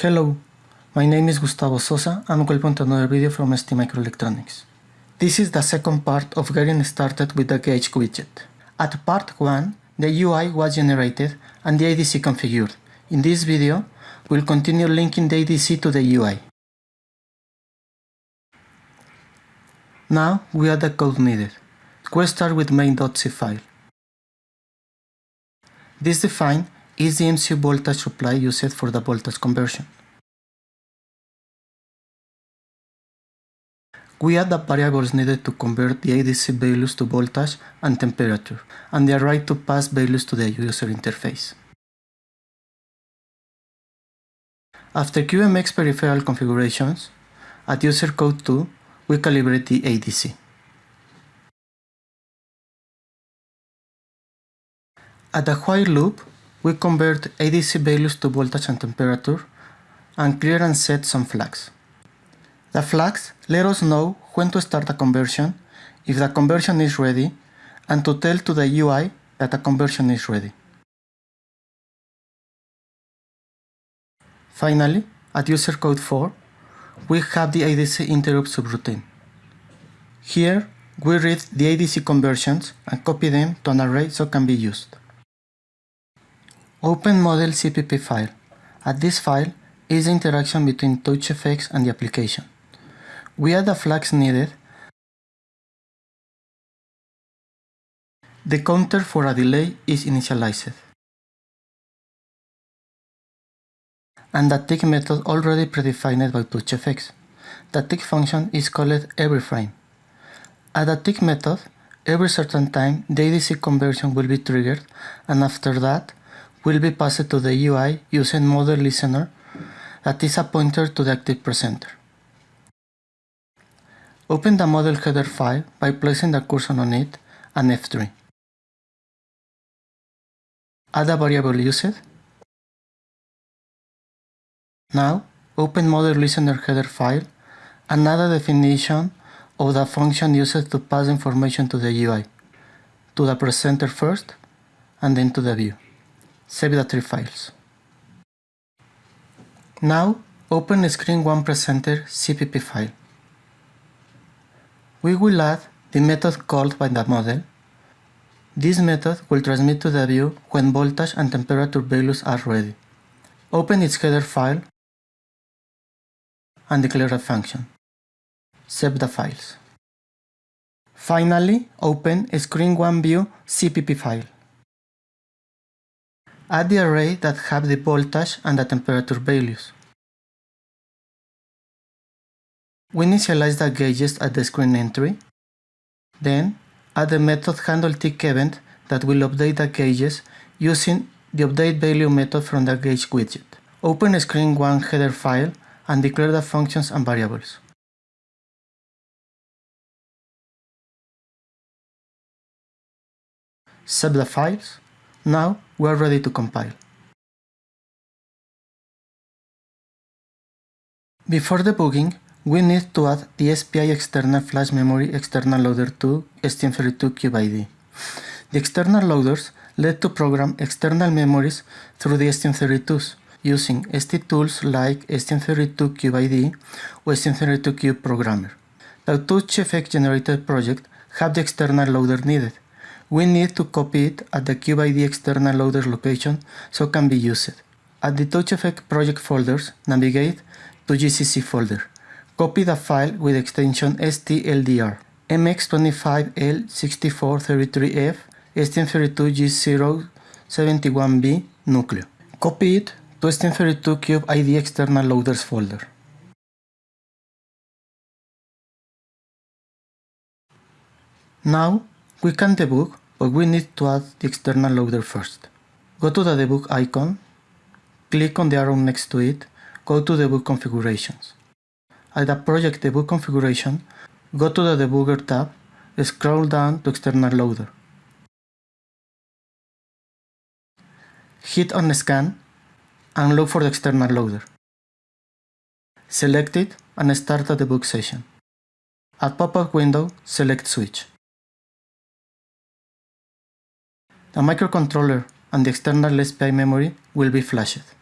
Hello, my name is Gustavo Sosa and welcome to another video from ST STMicroelectronics. This is the second part of getting started with the gauge widget. At part 1, the UI was generated and the ADC configured. In this video, we'll continue linking the ADC to the UI. Now we add the code needed. We'll start with main.c file. This define is the MCU voltage supply used for the voltage conversion. We add the variables needed to convert the ADC values to voltage and temperature, and the array to pass values to the user interface. After CubeMX peripheral configurations, at user code 2, we calibrate the ADC. At the while loop, we convert ADC values to voltage and temperature, and clear and set some flags. The flags let us know when to start a conversion, if the conversion is ready, and to tell to the UI that the conversion is ready. Finally, at user code 4, we have the ADC interrupt subroutine. Here, we read the ADC conversions and copy them to an array so can be used. Open model CPP file. At this file is the interaction between TouchGFX and the application. We add the flags needed. The counter for a delay is initialized. And the tick method already predefined by TouchGFX. The tick function is called every frame. At the tick method, every certain time the ADC conversion will be triggered and after that will be passed to the UI using model listener that is a pointer to the active presenter. Open the model header file by placing the cursor on it and F3. Add a variable used. Now, open model listener header file and add a definition of the function used to pass information to the UI, to the presenter first, and then to the view. Save the three files. Now, open Screen 1 Presenter CPP file. We will add the method called by the model. This method will transmit to the view when voltage and temperature values are ready. Open its header file and declare a function. Save the files. Finally, open Screen 1 View CPP file. Add the array that have the voltage and the temperature values. We initialize the gauges at the screen entry. Then, add the method handleTickEvent that will update the gauges using the update value method from the gauge widget. Open screen 1 header file and declare the functions and variables. Save the files. Now we are ready to compile. Before debugging, we need to add the SPI external flash memory external loader to STM32CubeIDE. The external loaders let to program external memories through the STM32s using ST tools like STM32CubeIDE or STM32Cube Programmer. The TouchGFX generated project have the external loader needed, we need to copy it at the CubeIDE external loader location so can be used. At the TouchGFX project folders, navigate to GCC folder. Copy the file with extension stldr, mx25l6433f, STM32G071B Nucleo. Copy it to STM32 CubeIDE external loaders folder. Now we can debug, but we need to add the external loader first. Go to the debug icon, click on the arrow next to it, go to debug configurations. At the project debug configuration, go to the debugger tab, scroll down to external loader. Hit on scan and look for the external loader. Select it and start the debug session. At pop-up window, select switch. The microcontroller and the external SPI memory will be flashed.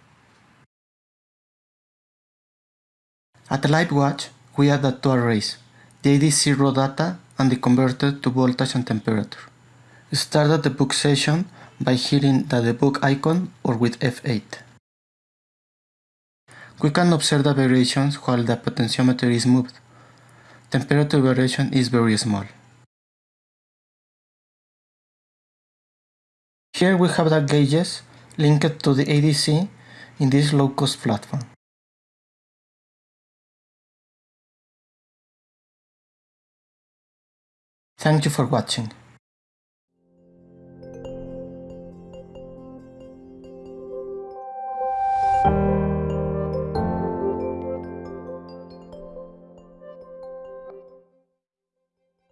At Live Watch, we added two arrays, the ADC raw data and the converter to voltage and temperature. Start at the debug session by hitting the debug icon or with F8. We can observe the variations while the potentiometer is moved. Temperature variation is very small. Here we have the gauges linked to the ADC in this low-cost platform. Thank you for watching.